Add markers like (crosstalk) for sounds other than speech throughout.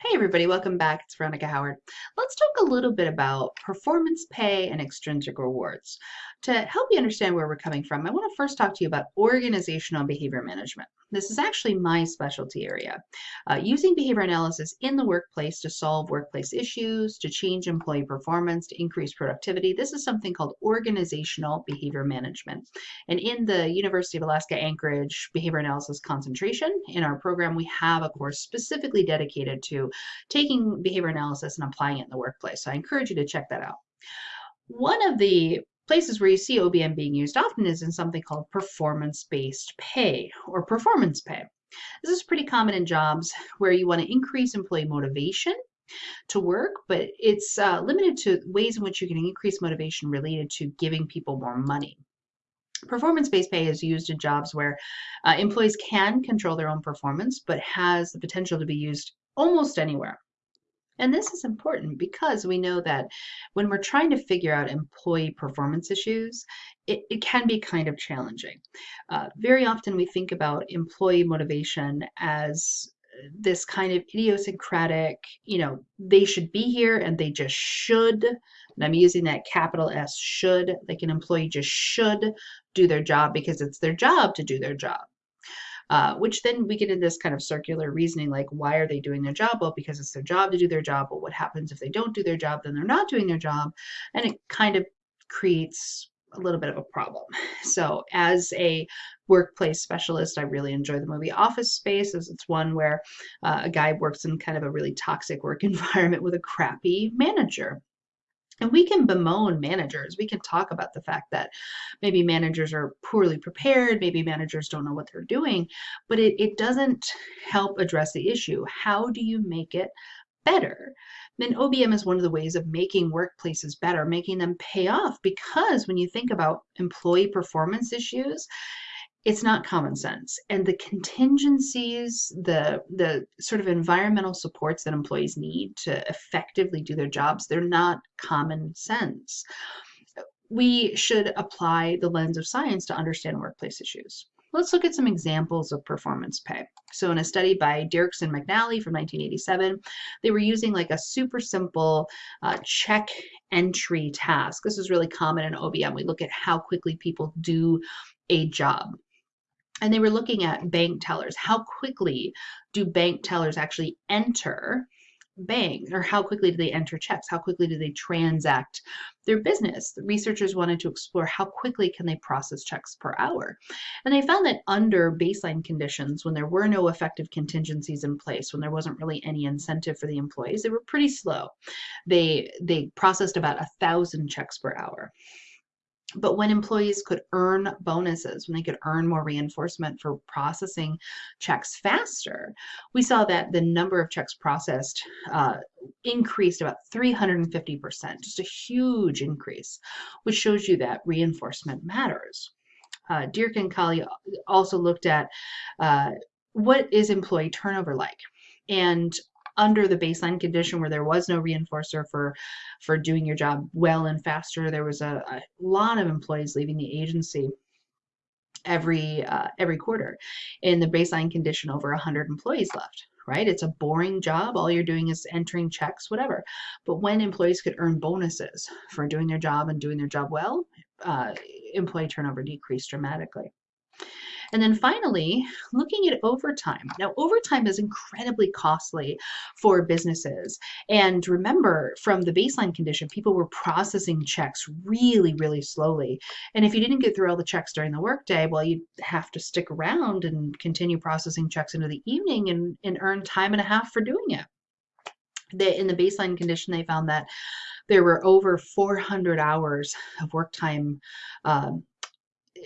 Hey everybody, welcome back. It's Veronica Howard. Let's talk a little bit about performance pay and extrinsic rewards. To help you understand where we're coming from, I want to first talk to you about organizational behavior management. This is actually my specialty area. Uh, using behavior analysis in the workplace to solve workplace issues, to change employee performance, to increase productivity. This is something called organizational behavior management. And in the University of Alaska Anchorage behavior analysis concentration, in our program, we have a course specifically dedicated to taking behavior analysis and applying it in the workplace. So I encourage you to check that out. One of the places where you see OBM being used often is in something called performance-based pay or performance pay. This is pretty common in jobs where you want to increase employee motivation to work, but it's uh, limited to ways in which you can increase motivation related to giving people more money. Performance-based pay is used in jobs where uh, employees can control their own performance, but has the potential to be used almost anywhere. And this is important because we know that when we're trying to figure out employee performance issues, it, it can be kind of challenging. Uh, very often we think about employee motivation as this kind of idiosyncratic, you know, they should be here and they just should. And I'm using that capital S should, like an employee just should do their job because it's their job to do their job. Uh, which then we get in this kind of circular reasoning like, why are they doing their job? Well, because it's their job to do their job. But what happens if they don't do their job? Then they're not doing their job. And it kind of creates a little bit of a problem. (laughs) So as a workplace specialist, I really enjoy the movie Office Space as it's one where uh, a guy works in kind of a really toxic work (laughs) environment with a crappy manager. And we can bemoan managers. We can talk about the fact that maybe managers are poorly prepared, maybe managers don't know what they're doing, but it, it doesn't help address the issue. How do you make it better? Then OBM is one of the ways of making workplaces better, making them pay off because when you think about employee performance issues, it's not common sense and the contingencies the the sort of environmental supports that employees need to effectively do their jobs they're not common sense we should apply the lens of science to understand workplace issues let's look at some examples of performance pay. So in a study by Dierks and McNally from 1987, they were using like a super simple uh, check entry task. This is really common in OBM. We look at how quickly people do a job and they were looking at bank tellers. How quickly do bank tellers actually enter banks or how quickly do they enter checks? How quickly do they transact their business? The researchers wanted to explore how quickly can they process checks per hour. And they found that under baseline conditions, when there were no effective contingencies in place, when there wasn't really any incentive for the employees, they were pretty slow. They they processed about a thousand checks per hour. But when employees could earn bonuses, when they could earn more reinforcement for processing checks faster, we saw that the number of checks processed uh, increased about 350%, just a huge increase, which shows you that reinforcement matters. Uh, Dirk and Kali also looked at uh, what is employee turnover like? And under the baseline condition where there was no reinforcer for for doing your job well and faster. There was a, a lot of employees leaving the agency every uh, every quarter. In the baseline condition over 100 employees left right? It's a boring job. All you're doing is entering checks whatever. But when employees could earn bonuses for doing their job and doing their job well uh, employee turnover decreased dramatically and then finally, looking at overtime. Now, overtime is incredibly costly for businesses. And remember, from the baseline condition, people were processing checks really, really slowly. And if you didn't get through all the checks during the workday, well, you'd have to stick around and continue processing checks into the evening and, and earn time and a half for doing it. The, in the baseline condition, they found that there were over 400 hours of work time um,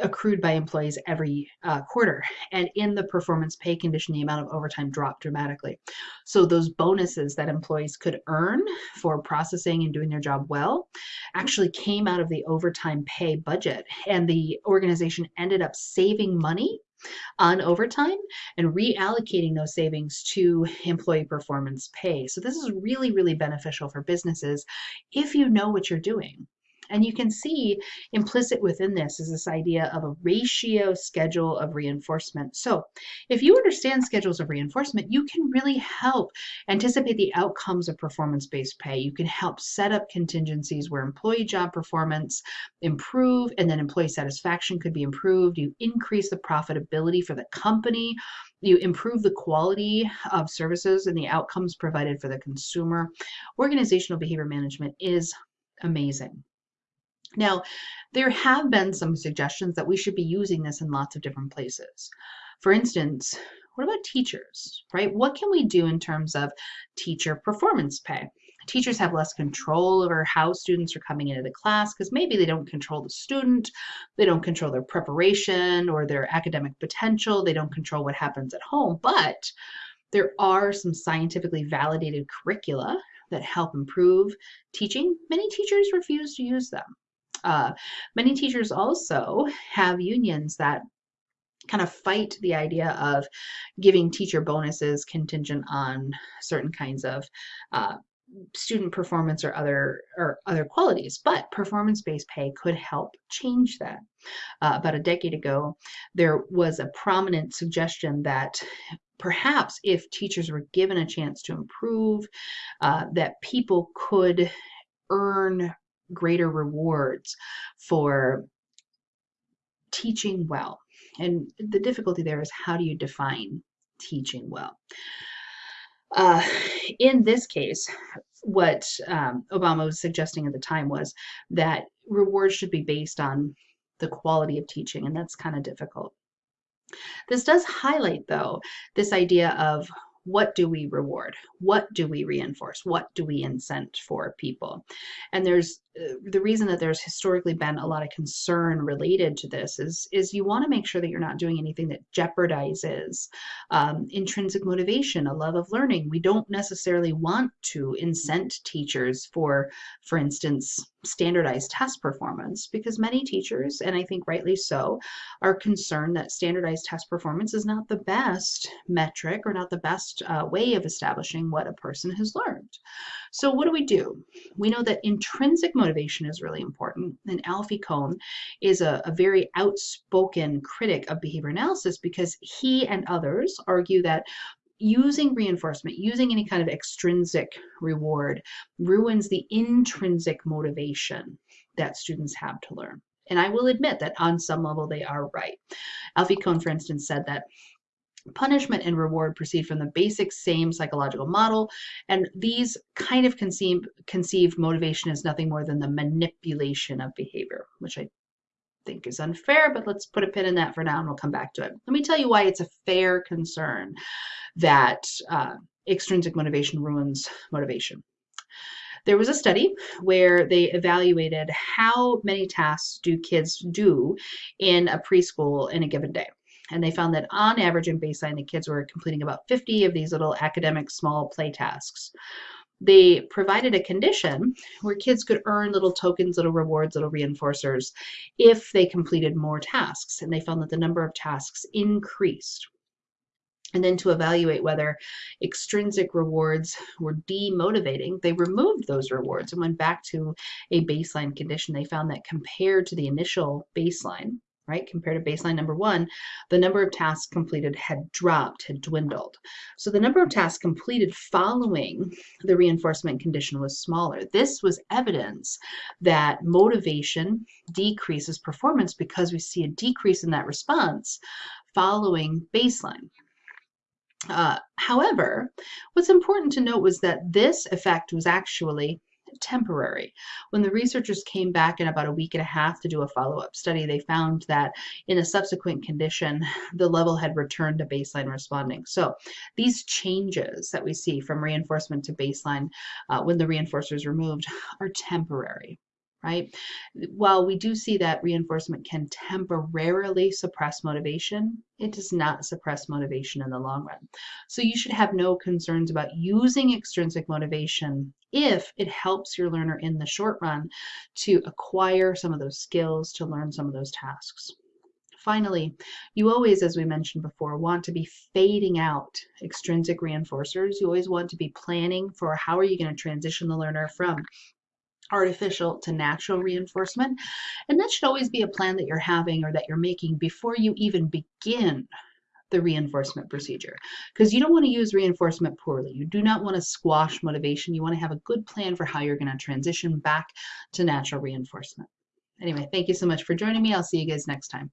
accrued by employees every uh, quarter. And in the performance pay condition, the amount of overtime dropped dramatically. So those bonuses that employees could earn for processing and doing their job well actually came out of the overtime pay budget. And the organization ended up saving money on overtime and reallocating those savings to employee performance pay. So this is really, really beneficial for businesses if you know what you're doing And you can see implicit within this is this idea of a ratio schedule of reinforcement. So if you understand schedules of reinforcement, you can really help anticipate the outcomes of performance-based pay. You can help set up contingencies where employee job performance improve and then employee satisfaction could be improved. You increase the profitability for the company. You improve the quality of services and the outcomes provided for the consumer. Organizational behavior management is amazing. Now, there have been some suggestions that we should be using this in lots of different places. For instance, what about teachers, right? What can we do in terms of teacher performance pay? Teachers have less control over how students are coming into the class because maybe they don't control the student, they don't control their preparation or their academic potential, they don't control what happens at home, but there are some scientifically validated curricula that help improve teaching. Many teachers refuse to use them. Uh, many teachers also have unions that kind of fight the idea of giving teacher bonuses contingent on certain kinds of uh, student performance or other or other qualities but performance-based pay could help change that. Uh, about a decade ago there was a prominent suggestion that perhaps if teachers were given a chance to improve uh, that people could earn greater rewards for teaching well. And the difficulty there is how do you define teaching well? Uh, in this case, what um, Obama was suggesting at the time was that rewards should be based on the quality of teaching, and that's kind of difficult. This does highlight, though, this idea of what do we reward? What do we reinforce? What do we incent for people? And there's the reason that there's historically been a lot of concern related to this is, is you want to make sure that you're not doing anything that jeopardizes um, intrinsic motivation, a love of learning. We don't necessarily want to incent teachers for, for instance, standardized test performance because many teachers, and I think rightly so, are concerned that standardized test performance is not the best metric or not the best uh, way of establishing what a person has learned. So what do we do? We know that intrinsic motivation is really important, and Alfie Kohn is a, a very outspoken critic of behavior analysis because he and others argue that using reinforcement, using any kind of extrinsic reward, ruins the intrinsic motivation that students have to learn. And I will admit that on some level they are right. Alfie Kohn, for instance, said that punishment and reward proceed from the basic same psychological model and these kind of conceive, conceived motivation is nothing more than the manipulation of behavior which i think is unfair but let's put a pin in that for now and we'll come back to it let me tell you why it's a fair concern that uh, extrinsic motivation ruins motivation. There was a study where they evaluated how many tasks do kids do in a preschool in a given day. And they found that on average in baseline, the kids were completing about 50 of these little academic small play tasks. They provided a condition where kids could earn little tokens, little rewards, little reinforcers if they completed more tasks. And they found that the number of tasks increased and then to evaluate whether extrinsic rewards were demotivating, they removed those rewards and went back to a baseline condition. They found that compared to the initial baseline, right, compared to baseline number one, the number of tasks completed had dropped, had dwindled. So the number of tasks completed following the reinforcement condition was smaller. This was evidence that motivation decreases performance because we see a decrease in that response following baseline. Uh, however, what's important to note was that this effect was actually temporary. When the researchers came back in about a week and a half to do a follow-up study, they found that in a subsequent condition, the level had returned to baseline responding. So these changes that we see from reinforcement to baseline uh, when the reinforcer is removed are temporary right? While we do see that reinforcement can temporarily suppress motivation, it does not suppress motivation in the long run. So you should have no concerns about using extrinsic motivation if it helps your learner in the short run to acquire some of those skills, to learn some of those tasks. Finally, you always, as we mentioned before, want to be fading out extrinsic reinforcers. You always want to be planning for how are you going to transition the learner from artificial to natural reinforcement. And that should always be a plan that you're having or that you're making before you even begin the reinforcement procedure because you don't want to use reinforcement poorly. You do not want to squash motivation. You want to have a good plan for how you're going to transition back to natural reinforcement. Anyway, thank you so much for joining me. I'll see you guys next time.